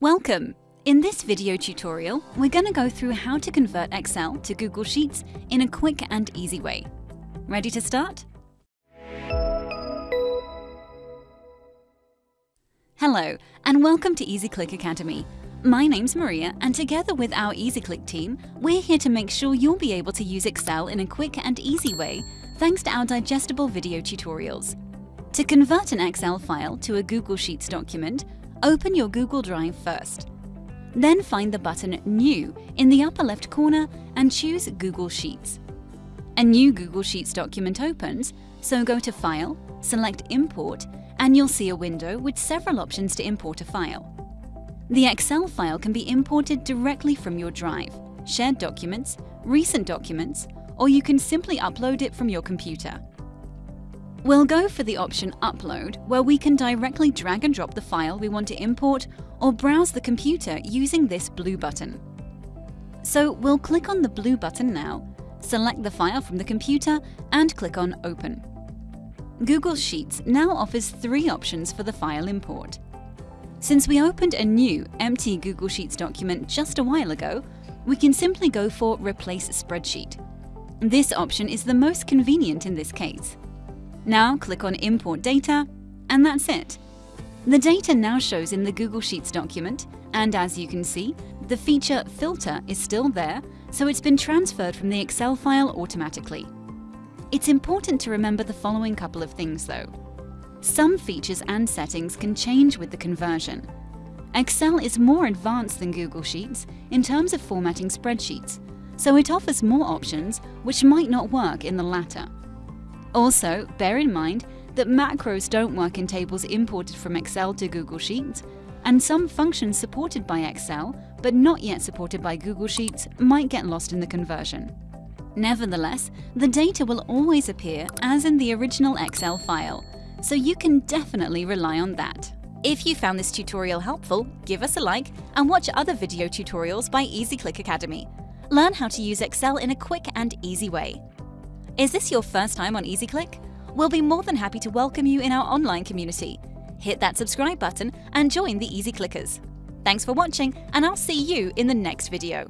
Welcome! In this video tutorial, we're going to go through how to convert Excel to Google Sheets in a quick and easy way. Ready to start? Hello, and welcome to EasyClick Academy. My name's Maria, and together with our EasyClick team, we're here to make sure you'll be able to use Excel in a quick and easy way thanks to our digestible video tutorials. To convert an Excel file to a Google Sheets document, open your Google Drive first. Then find the button New in the upper left corner and choose Google Sheets. A new Google Sheets document opens, so go to File, select Import, and you'll see a window with several options to import a file. The Excel file can be imported directly from your drive, shared documents, recent documents, or you can simply upload it from your computer. We'll go for the option Upload, where we can directly drag and drop the file we want to import or browse the computer using this blue button. So we'll click on the blue button now, select the file from the computer and click on Open. Google Sheets now offers three options for the file import. Since we opened a new, empty Google Sheets document just a while ago, we can simply go for Replace Spreadsheet. This option is the most convenient in this case. Now click on Import Data, and that's it. The data now shows in the Google Sheets document, and as you can see, the feature Filter is still there, so it's been transferred from the Excel file automatically. It's important to remember the following couple of things though. Some features and settings can change with the conversion. Excel is more advanced than Google Sheets in terms of formatting spreadsheets, so it offers more options which might not work in the latter. Also, bear in mind that macros don't work in tables imported from Excel to Google Sheets, and some functions supported by Excel but not yet supported by Google Sheets might get lost in the conversion. Nevertheless, the data will always appear as in the original Excel file, so you can definitely rely on that. If you found this tutorial helpful, give us a like and watch other video tutorials by EasyClick Academy. Learn how to use Excel in a quick and easy way. Is this your first time on EasyClick? We'll be more than happy to welcome you in our online community. Hit that subscribe button and join the Easy Clickers. Thanks for watching, and I'll see you in the next video.